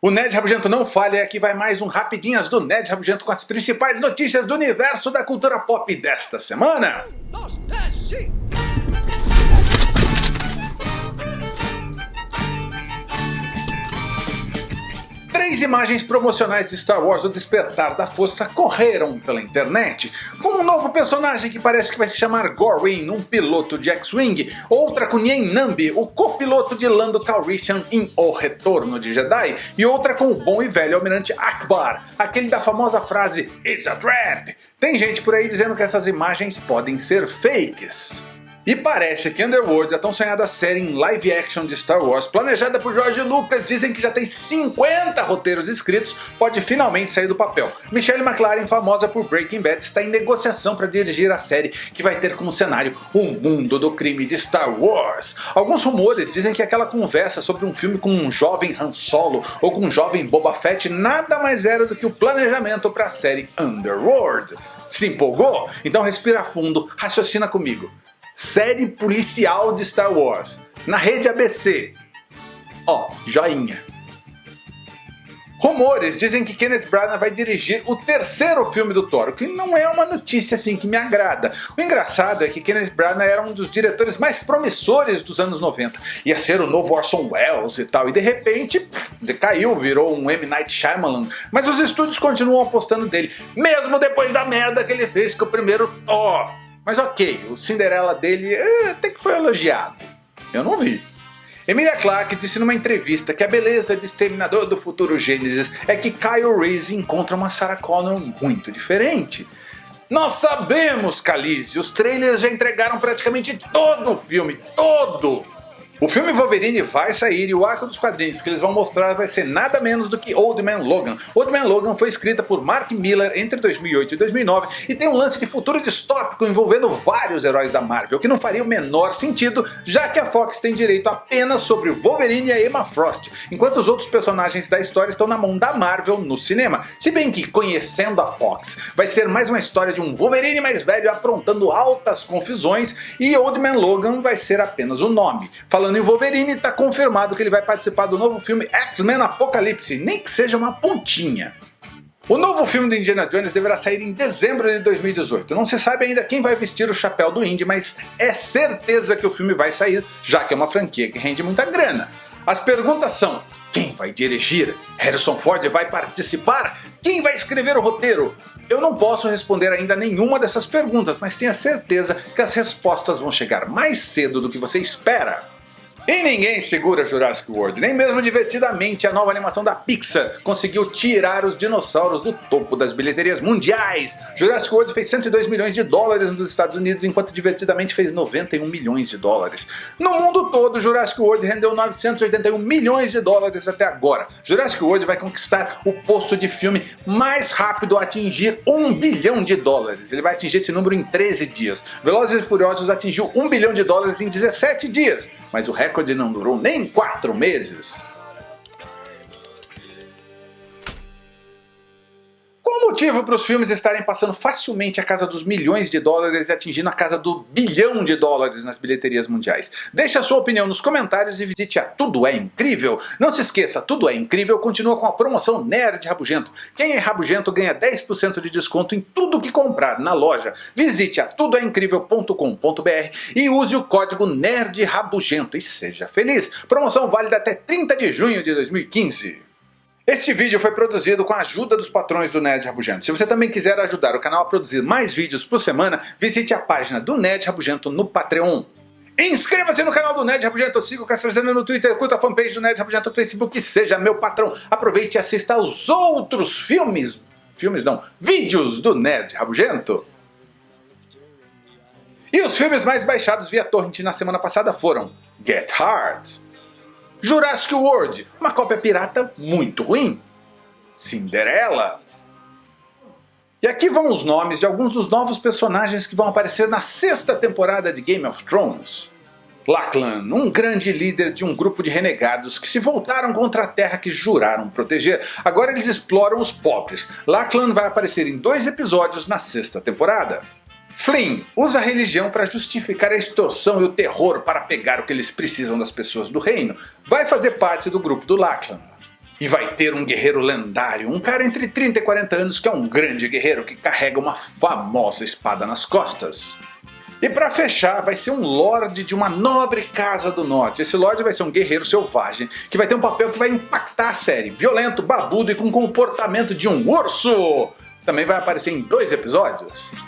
O Ned Rabugento não falha e aqui vai mais um Rapidinhas do Ned Rabugento com as principais notícias do universo da cultura pop desta semana. Três imagens promocionais de Star Wars O Despertar da Força correram pela internet, com um novo personagem que parece que vai se chamar Gorwin, um piloto de X-Wing, outra com Nien Nambi, o copiloto de Lando Calrissian em O Retorno de Jedi, e outra com o bom e velho Almirante Akbar, aquele da famosa frase It's a Trap! Tem gente por aí dizendo que essas imagens podem ser fakes. E parece que Underworld, a tão sonhada série em live action de Star Wars, planejada por George Lucas, dizem que já tem 50 roteiros escritos, pode finalmente sair do papel. Michelle McLaren, famosa por Breaking Bad, está em negociação para dirigir a série que vai ter como cenário o mundo do crime de Star Wars. Alguns rumores dizem que aquela conversa sobre um filme com um jovem Han Solo ou com um jovem Boba Fett nada mais era do que o planejamento para a série Underworld. Se empolgou? Então respira fundo, raciocina comigo série policial de Star Wars, na rede ABC. Ó, joinha. Rumores dizem que Kenneth Branagh vai dirigir o terceiro filme do Thor, o que não é uma notícia assim que me agrada. O engraçado é que Kenneth Branagh era um dos diretores mais promissores dos anos 90, ia ser o novo Orson Welles e tal, e de repente decaiu, virou um M. Night Shyamalan, mas os estúdios continuam apostando dele, mesmo depois da merda que ele fez com o primeiro Thor. Mas ok, o Cinderela dele eh, até que foi elogiado. Eu não vi. Emilia Clarke disse numa entrevista que a beleza de Exterminador do Futuro Gênesis é que Kyle Reese encontra uma Sarah Connor muito diferente. Nós sabemos, Khaleesi, os trailers já entregaram praticamente todo o filme, todo! O filme Wolverine vai sair e o arco dos quadrinhos que eles vão mostrar vai ser nada menos do que Old Man Logan. Old Man Logan foi escrita por Mark Miller entre 2008 e 2009 e tem um lance de futuro distópico envolvendo vários heróis da Marvel, que não faria o menor sentido, já que a Fox tem direito apenas sobre Wolverine e a Emma Frost, enquanto os outros personagens da história estão na mão da Marvel no cinema. Se bem que, conhecendo a Fox, vai ser mais uma história de um Wolverine mais velho aprontando altas confusões e Old Man Logan vai ser apenas o nome. Falando Falando em Wolverine, está confirmado que ele vai participar do novo filme X-Men Apocalipse, nem que seja uma pontinha. O novo filme do Indiana Jones deverá sair em dezembro de 2018. Não se sabe ainda quem vai vestir o chapéu do Indy, mas é certeza que o filme vai sair, já que é uma franquia que rende muita grana. As perguntas são, quem vai dirigir? Harrison Ford vai participar? Quem vai escrever o roteiro? Eu não posso responder ainda nenhuma dessas perguntas, mas tenha certeza que as respostas vão chegar mais cedo do que você espera. E ninguém segura Jurassic World, nem mesmo divertidamente a nova animação da Pixar conseguiu tirar os dinossauros do topo das bilheterias mundiais. Jurassic World fez 102 milhões de dólares nos Estados Unidos, enquanto divertidamente fez 91 milhões de dólares. No mundo todo, Jurassic World rendeu 981 milhões de dólares até agora. Jurassic World vai conquistar o posto de filme mais rápido a atingir 1 bilhão de dólares. Ele vai atingir esse número em 13 dias. Velozes e Furiosos atingiu 1 bilhão de dólares em 17 dias, mas o recorde recorde não durou nem quatro meses. Motivo para os filmes estarem passando facilmente a casa dos milhões de dólares e atingindo a casa do bilhão de dólares nas bilheterias mundiais? Deixe a sua opinião nos comentários e visite a Tudo É Incrível. Não se esqueça, Tudo É Incrível continua com a promoção Nerd Rabugento. Quem é rabugento ganha 10% de desconto em tudo que comprar na loja. Visite a tudoeincrível.com.br e use o código Nerd Rabugento e seja feliz. Promoção válida até 30 de junho de 2015. Este vídeo foi produzido com a ajuda dos patrões do Nerd Rabugento. Se você também quiser ajudar o canal a produzir mais vídeos por semana, visite a página do Nerd Rabugento no Patreon. Inscreva-se no canal do Nerd Rabugento, siga o Castrezano no Twitter, curta a fanpage do Nerd Rabugento no Facebook, seja meu patrão. Aproveite e assista aos outros filmes, filmes não, vídeos do Nerd Rabugento. E os filmes mais baixados via torrent na semana passada foram Get Hard, Jurassic World, uma cópia pirata muito ruim. Cinderela. E aqui vão os nomes de alguns dos novos personagens que vão aparecer na sexta temporada de Game of Thrones. Lachlan, um grande líder de um grupo de renegados que se voltaram contra a terra que juraram proteger. Agora eles exploram os pobres. Lachlan vai aparecer em dois episódios na sexta temporada. Flynn usa a religião para justificar a extorsão e o terror para pegar o que eles precisam das pessoas do reino. Vai fazer parte do grupo do Lachlan. E vai ter um guerreiro lendário, um cara entre 30 e 40 anos que é um grande guerreiro que carrega uma famosa espada nas costas. E para fechar, vai ser um lord de uma nobre casa do norte. Esse lord vai ser um guerreiro selvagem, que vai ter um papel que vai impactar a série. Violento, babudo e com comportamento de um urso. Também vai aparecer em dois episódios.